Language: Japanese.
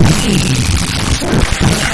いいね。